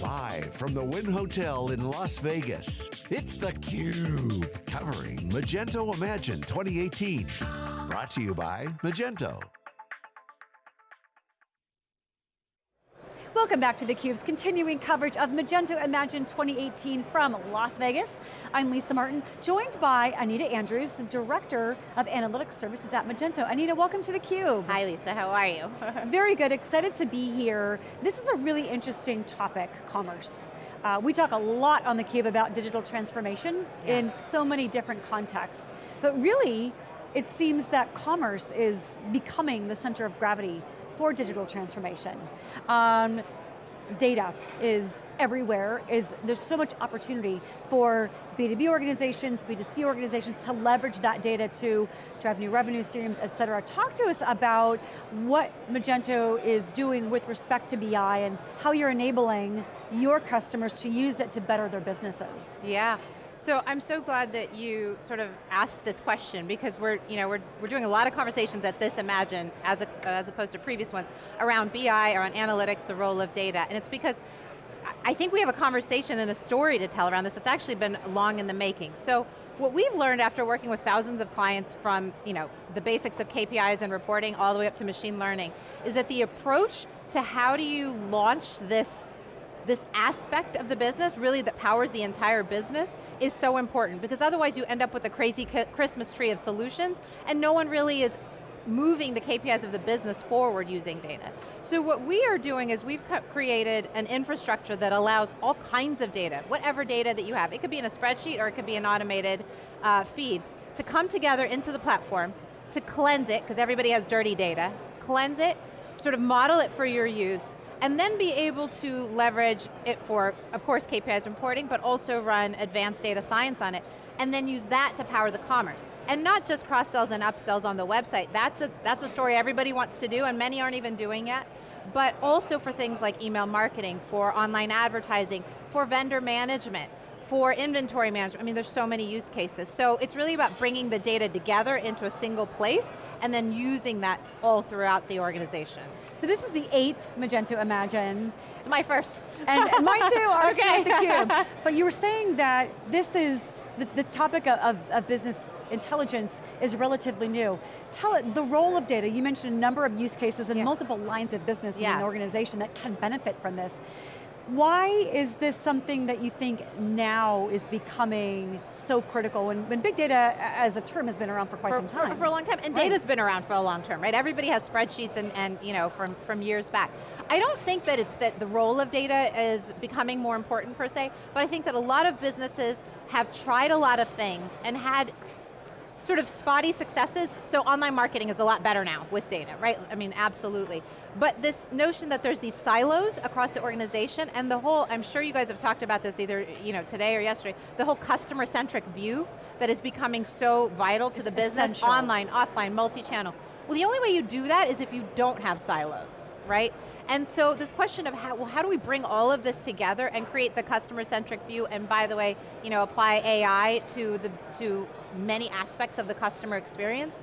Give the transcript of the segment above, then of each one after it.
Live from the Wynn Hotel in Las Vegas, it's theCUBE, covering Magento Imagine 2018. Brought to you by Magento. Welcome back to theCUBE's continuing coverage of Magento Imagine 2018 from Las Vegas. I'm Lisa Martin, joined by Anita Andrews, the Director of Analytics Services at Magento. Anita, welcome to theCUBE. Hi Lisa, how are you? Very good, excited to be here. This is a really interesting topic, commerce. Uh, we talk a lot on theCUBE about digital transformation yeah. in so many different contexts, but really, it seems that commerce is becoming the center of gravity for digital transformation. Um, data is everywhere, is there's so much opportunity for B2B organizations, B2C organizations to leverage that data to drive new revenue streams, et cetera. Talk to us about what Magento is doing with respect to BI and how you're enabling your customers to use it to better their businesses. Yeah, so I'm so glad that you sort of asked this question because we're, you know, we're, we're doing a lot of conversations at this Imagine as, a, as opposed to previous ones around BI, around analytics, the role of data, and it's because I think we have a conversation and a story to tell around this that's actually been long in the making. So what we've learned after working with thousands of clients from you know, the basics of KPIs and reporting all the way up to machine learning, is that the approach to how do you launch this this aspect of the business, really that powers the entire business, is so important because otherwise you end up with a crazy Christmas tree of solutions and no one really is moving the KPIs of the business forward using data. So what we are doing is we've created an infrastructure that allows all kinds of data, whatever data that you have. It could be in a spreadsheet or it could be an automated uh, feed, to come together into the platform, to cleanse it, because everybody has dirty data, cleanse it, sort of model it for your use, and then be able to leverage it for, of course, KPIs reporting, but also run advanced data science on it, and then use that to power the commerce. And not just cross-sells and upsells on the website, that's a, that's a story everybody wants to do, and many aren't even doing yet, but also for things like email marketing, for online advertising, for vendor management, for inventory management, I mean there's so many use cases. So it's really about bringing the data together into a single place and then using that all throughout the organization. So this is the eighth Magento Imagine. It's my first. And, and mine too, ours okay. the cube. But you were saying that this is, the, the topic of, of business intelligence is relatively new. Tell it, the role of data, you mentioned a number of use cases and yeah. multiple lines of business yes. in an organization that can benefit from this. Why is this something that you think now is becoming so critical when, when big data as a term has been around for quite for, some time? For, for, a long time, and right. data's been around for a long time, right? Everybody has spreadsheets and, and you know, from, from years back. I don't think that it's that the role of data is becoming more important per se, but I think that a lot of businesses have tried a lot of things and had sort of spotty successes, so online marketing is a lot better now with data, right? I mean, absolutely. But this notion that there's these silos across the organization and the whole, I'm sure you guys have talked about this either you know, today or yesterday, the whole customer-centric view that is becoming so vital to it's the business, essential. online, offline, multi-channel. Well, the only way you do that is if you don't have silos, right? And so this question of how, well, how do we bring all of this together and create the customer-centric view, and by the way, you know, apply AI to, the, to many aspects of the customer experience,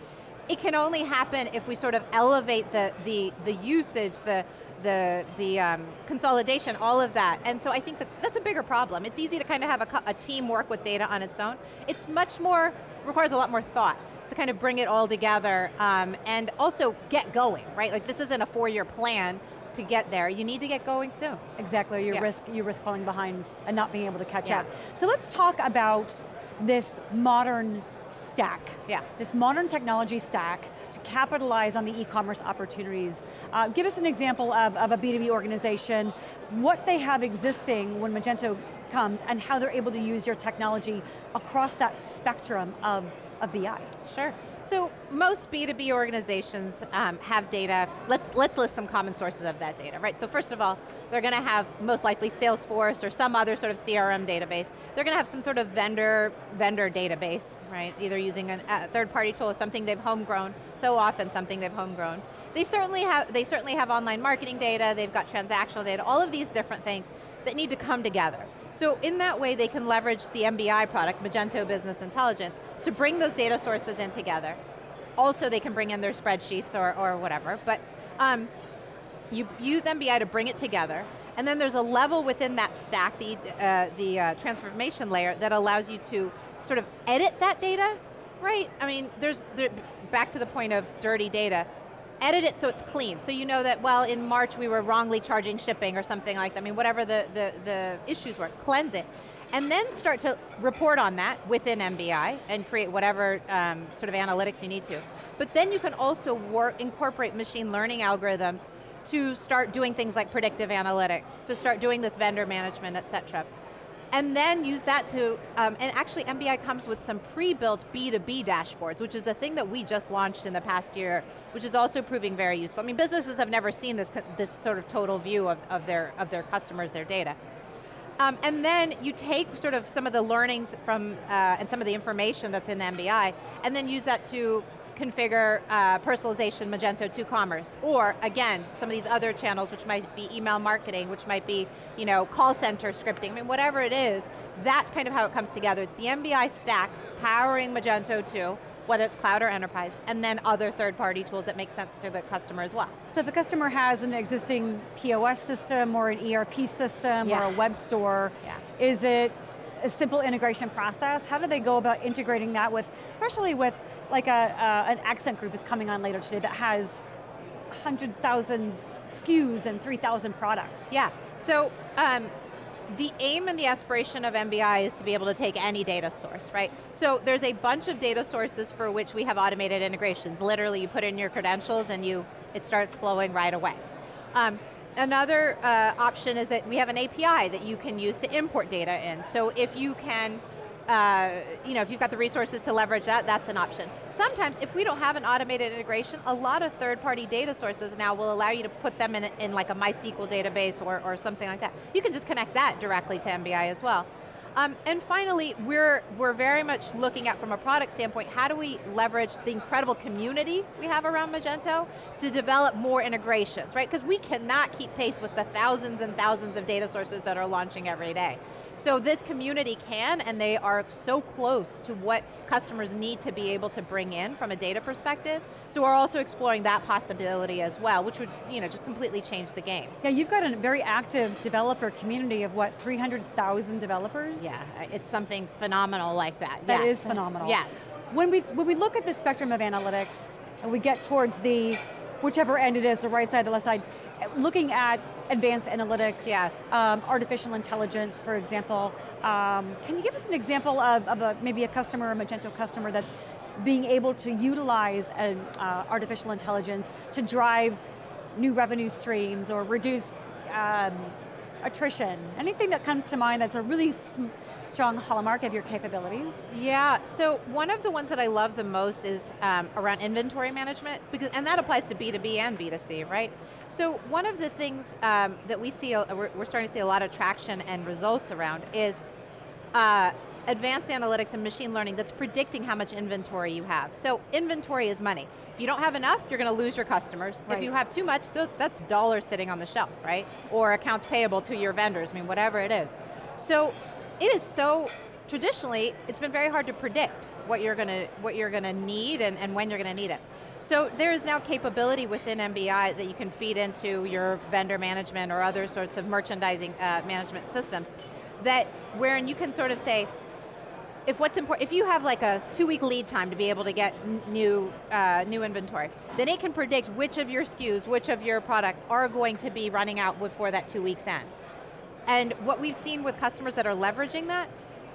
it can only happen if we sort of elevate the, the, the usage, the, the, the um, consolidation, all of that. And so I think that that's a bigger problem. It's easy to kind of have a, a team work with data on its own. It's much more, requires a lot more thought to kind of bring it all together um, and also get going, right? Like this isn't a four-year plan, to get there. You need to get going soon. Exactly, you yeah. risk you risk falling behind and not being able to catch yeah. up. So let's talk about this modern stack. Yeah. This modern technology stack to capitalize on the e-commerce opportunities. Uh, give us an example of, of a B2B organization, what they have existing when Magento comes and how they're able to use your technology across that spectrum of, of BI. Sure. So most B2B organizations um, have data, let's, let's list some common sources of that data, right? So first of all, they're going to have most likely Salesforce or some other sort of CRM database. They're going to have some sort of vendor, vendor database, right? Either using a third-party tool or something they've homegrown, so often something they've homegrown. They certainly, have, they certainly have online marketing data, they've got transactional data, all of these different things that need to come together. So in that way, they can leverage the MBI product, Magento Business Intelligence, to bring those data sources in together. Also, they can bring in their spreadsheets or, or whatever, but um, you use MBI to bring it together, And then there's a level within that stack, the, uh, the uh, transformation layer, that allows you to sort of edit that data, right? I mean, there's, there, back to the point of dirty data, edit it so it's clean. So you know that, well, in March we were wrongly charging shipping or something like that. I mean, whatever the, the, the issues were, cleanse it. And then start to report on that within MBI and create whatever um, sort of analytics you need to. But then you can also work, incorporate machine learning algorithms to start doing things like predictive analytics, to start doing this vendor management, et cetera. And then use that to, um, and actually MBI comes with some pre-built B2B dashboards, which is a thing that we just launched in the past year, which is also proving very useful. I mean, businesses have never seen this, this sort of total view of, of, their, of their customers, their data. Um, and then you take sort of some of the learnings from, uh, and some of the information that's in MBI, and then use that to configure uh, personalization Magento 2 Commerce. Or, again, some of these other channels, which might be email marketing, which might be you know, call center scripting, I mean, whatever it is, that's kind of how it comes together. It's the MBI stack powering Magento 2, whether it's cloud or enterprise, and then other third-party tools that make sense to the customer as well. So if a customer has an existing POS system or an ERP system yeah. or a web store, yeah. is it a simple integration process? How do they go about integrating that with, especially with like a, uh, an accent group is coming on later today that has 100,000 SKUs and 3,000 products. Yeah, so um, the aim and the aspiration of MBI is to be able to take any data source, right? So there's a bunch of data sources for which we have automated integrations. Literally, you put in your credentials and you it starts flowing right away. Um, another uh, option is that we have an API that you can use to import data in. So if you can uh, you know, if you've got the resources to leverage that, that's an option. Sometimes, if we don't have an automated integration, a lot of third-party data sources now will allow you to put them in, in like a MySQL database or, or something like that. You can just connect that directly to MBI as well. Um, and finally, we're, we're very much looking at, from a product standpoint, how do we leverage the incredible community we have around Magento to develop more integrations, right? Because we cannot keep pace with the thousands and thousands of data sources that are launching every day. So this community can, and they are so close to what customers need to be able to bring in from a data perspective. So we're also exploring that possibility as well, which would you know, just completely change the game. Yeah, you've got a very active developer community of what, 300,000 developers? Yeah, it's something phenomenal like that. That yes. is phenomenal. yes. When we, when we look at the spectrum of analytics, and we get towards the, whichever end it is, the right side, the left side, looking at advanced analytics, yes. um, artificial intelligence, for example. Um, can you give us an example of, of a, maybe a customer, a Magento customer that's being able to utilize an, uh, artificial intelligence to drive new revenue streams or reduce um, attrition? Anything that comes to mind that's a really strong hallmark of your capabilities? Yeah, so one of the ones that I love the most is um, around inventory management, because, and that applies to B2B and B2C, right? So one of the things um, that we see, uh, we're, we're, starting to see a lot of traction and results around is uh, advanced analytics and machine learning that's predicting how much inventory you have. So inventory is money. If you don't have enough, you're going to lose your customers. Right. If you have too much, that's dollars sitting on the shelf, right? Or accounts payable to your vendors, I mean, whatever it is. So it is so, traditionally, it's been very hard to predict what you're going to, what you're going to need and, and when you're going to need it. So there is now capability within MBI that you can feed into your vendor management or other sorts of merchandising uh, management systems that wherein you can sort of say, if what's important, if you have like a two week lead time to be able to get new, uh, new inventory, then it can predict which of your SKUs, which of your products are going to be running out before that two weeks end. And what we've seen with customers that are leveraging that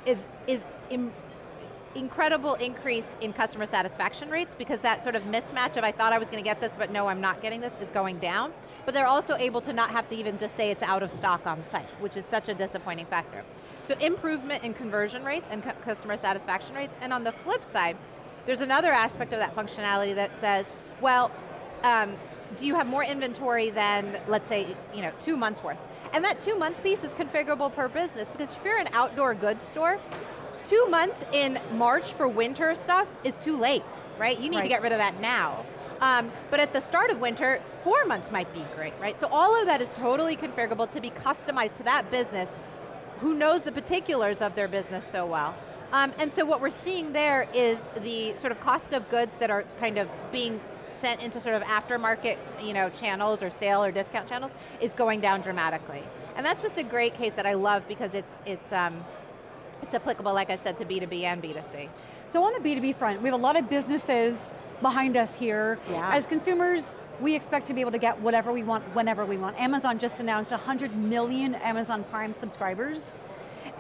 is, is incredible increase in customer satisfaction rates because that sort of mismatch of I thought I was going to get this, but no, I'm not getting this is going down. But they're also able to not have to even just say it's out of stock on site, which is such a disappointing factor. So improvement in conversion rates and cu customer satisfaction rates, and on the flip side, there's another aspect of that functionality that says, well, um, do you have more inventory than, let's say, you know, two months worth? And that two months piece is configurable per business, because if you're an outdoor goods store, two months in March for winter stuff is too late, right? You need right. to get rid of that now. Um, but at the start of winter, four months might be great, right? So all of that is totally configurable to be customized to that business who knows the particulars of their business so well. Um, and so what we're seeing there is the sort of cost of goods that are kind of being sent into sort of aftermarket you know, channels or sale or discount channels is going down dramatically. And that's just a great case that I love because it's, it's, um, it's applicable, like I said, to B2B and B2C. So on the B2B front, we have a lot of businesses behind us here. Yeah. As consumers, we expect to be able to get whatever we want, whenever we want. Amazon just announced 100 million Amazon Prime subscribers.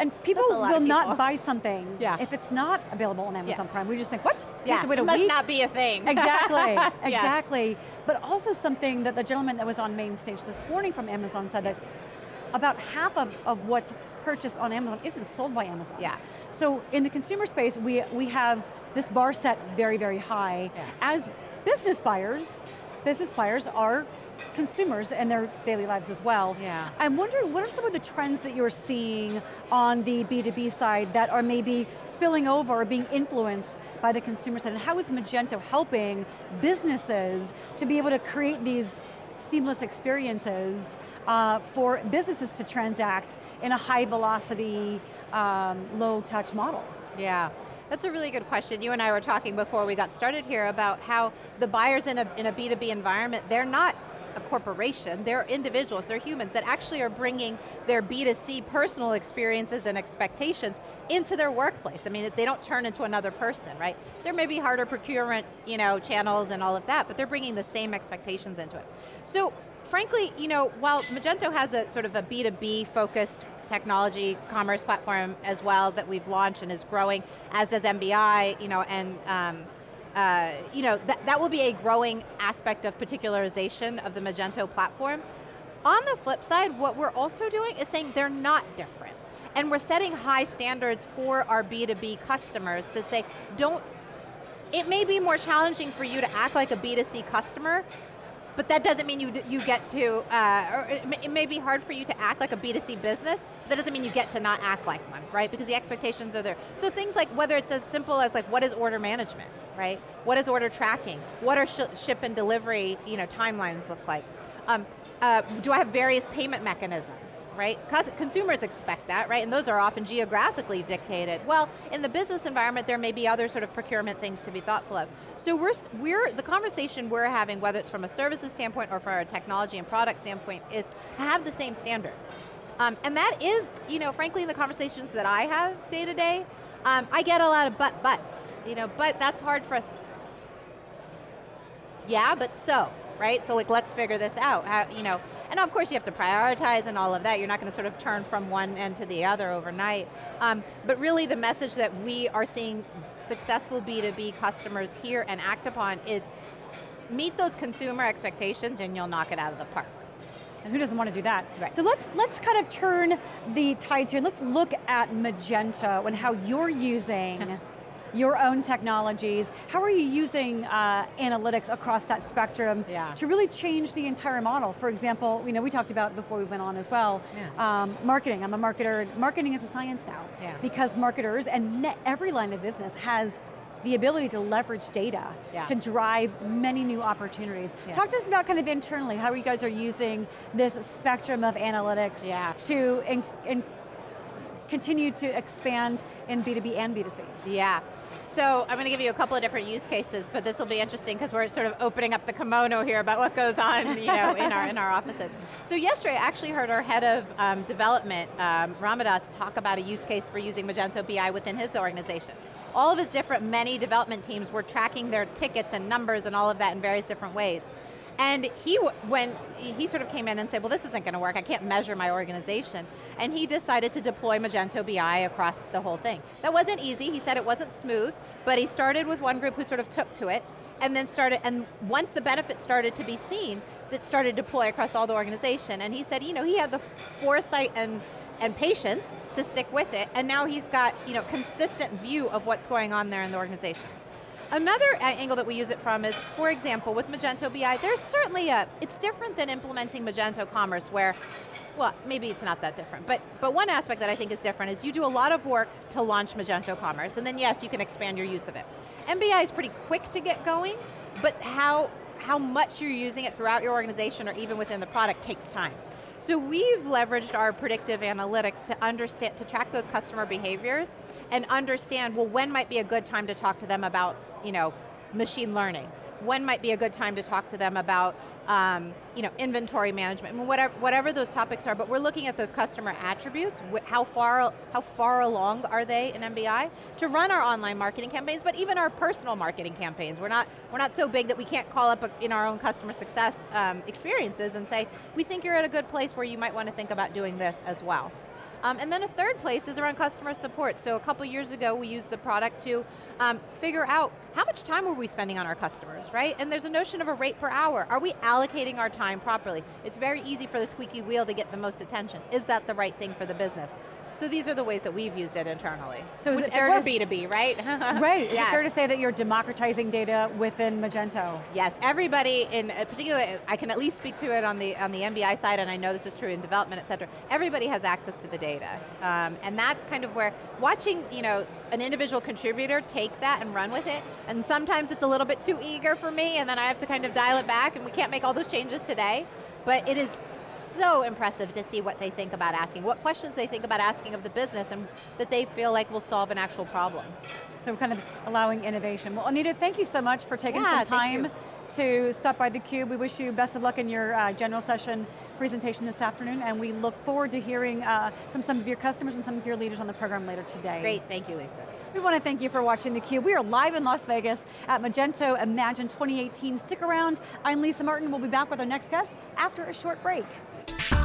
And people will not buy something yeah. if it's not available on Amazon yeah. Prime. We just think, what? Yeah, have to wait it a must week? not be a thing. Exactly, exactly. But also something that the gentleman that was on main stage this morning from Amazon said that about half of, of what's purchased on Amazon isn't sold by Amazon. Yeah. So in the consumer space, we, we have this bar set very, very high. As business buyers, business buyers are consumers in their daily lives as well. Yeah. I'm wondering, what are some of the trends that you're seeing on the B2B side that are maybe spilling over or being influenced by the consumer side, and how is Magento helping businesses to be able to create these seamless experiences uh, for businesses to transact in a high velocity, um, low touch model? Yeah. That's a really good question. You and I were talking before we got started here about how the buyers in a, in a B2B environment, they're not a corporation, they're individuals, they're humans that actually are bringing their B2C personal experiences and expectations into their workplace. I mean, they don't turn into another person, right? There may be harder procurement you know, channels and all of that, but they're bringing the same expectations into it. So, frankly, you know, while Magento has a sort of a B2B focused technology commerce platform as well that we've launched and is growing, as does MBI, you know, and um, uh, you know, that, that will be a growing aspect of particularization of the Magento platform. On the flip side, what we're also doing is saying they're not different. And we're setting high standards for our B2B customers to say, don't, it may be more challenging for you to act like a B2C customer, but that doesn't mean you, you get to, uh, or it may, it may, be hard for you to act like a B2C business, but that doesn't mean you get to not act like one, right? Because the expectations are there. So things like, whether it's as simple as like, what is order management, right? What is order tracking? What are sh ship and delivery you know, timelines look like? Um, uh, do I have various payment mechanisms? Right? Consumers expect that, right? And those are often geographically dictated. Well, in the business environment, there may be other sort of procurement things to be thoughtful of. So we're, we're the conversation we're having, whether it's from a services standpoint or from a technology and product standpoint, is have the same standards. Um, and that is, you know, frankly, in the conversations that I have day to day, um, I get a lot of but buts, you know, but that's hard for us. Yeah, but so, right? So like, let's figure this out. How, you know, and of course you have to prioritize and all of that. You're not going to sort of turn from one end to the other overnight. Um, but really the message that we are seeing successful B2B customers hear and act upon is meet those consumer expectations and you'll knock it out of the park. And who doesn't want to do that? Right. So let's let's kind of turn the tide to, let's look at Magento and how you're using your own technologies. How are you using uh, analytics across that spectrum yeah. to really change the entire model? For example, you know, we talked about before we went on as well, yeah. um, marketing, I'm a marketer, marketing is a science now. Yeah. Because marketers and every line of business has the ability to leverage data yeah. to drive many new opportunities. Yeah. Talk to us about kind of internally, how you guys are using this spectrum of analytics yeah. to in, in continue to expand in B2B and B2C. Yeah. So I'm going to give you a couple of different use cases, but this will be interesting because we're sort of opening up the kimono here about what goes on you know, in, our, in our offices. So yesterday I actually heard our head of um, development, um, Ramadas, talk about a use case for using Magento BI within his organization. All of his different, many development teams were tracking their tickets and numbers and all of that in various different ways. And he, when he sort of came in and said, well this isn't going to work, I can't measure my organization. And he decided to deploy Magento BI across the whole thing. That wasn't easy, he said it wasn't smooth, but he started with one group who sort of took to it, and then started, and once the benefit started to be seen, that started to deploy across all the organization. And he said, you know, he had the foresight and, and patience to stick with it, and now he's got, you know, consistent view of what's going on there in the organization. Another uh, angle that we use it from is, for example, with Magento BI, there's certainly a, it's different than implementing Magento Commerce where, well, maybe it's not that different, but, but one aspect that I think is different is you do a lot of work to launch Magento Commerce, and then yes, you can expand your use of it. MBI is pretty quick to get going, but how, how much you're using it throughout your organization or even within the product takes time. So we've leveraged our predictive analytics to understand, to track those customer behaviors and understand, well, when might be a good time to talk to them about you know, machine learning? When might be a good time to talk to them about um, you know, inventory management, I mean, whatever, whatever those topics are, but we're looking at those customer attributes, how far, how far along are they in MBI, to run our online marketing campaigns, but even our personal marketing campaigns. We're not, we're not so big that we can't call up a, in our own customer success um, experiences and say, we think you're at a good place where you might want to think about doing this as well. Um, and then a third place is around customer support. So a couple years ago, we used the product to um, figure out how much time were we spending on our customers, right? And there's a notion of a rate per hour. Are we allocating our time properly? It's very easy for the squeaky wheel to get the most attention. Is that the right thing for the business? So these are the ways that we've used it internally. So is Which, it we're to- B2B, right? Right, is it Yes. fair to say that you're democratizing data within Magento? Yes, everybody in uh, particular, I can at least speak to it on the on the MBI side, and I know this is true in development, et cetera. Everybody has access to the data, um, and that's kind of where watching, you know, an individual contributor take that and run with it. And sometimes it's a little bit too eager for me, and then I have to kind of dial it back, and we can't make all those changes today. But it is so impressive to see what they think about asking, what questions they think about asking of the business, and that they feel like will solve an actual problem. So kind of allowing innovation. Well, Anita, thank you so much for taking Yeah, some time to stop by theCUBE. We wish you best of luck in your uh, general session presentation this afternoon, and we look forward to hearing uh, from some of your customers and some of your leaders on the program later today. Great, thank you, Lisa. We want to thank you for watching theCUBE. We are live in Las Vegas at Magento Imagine 2018. Stick around, I'm Lisa Martin. We'll be back with our next guest after a short break. Oops.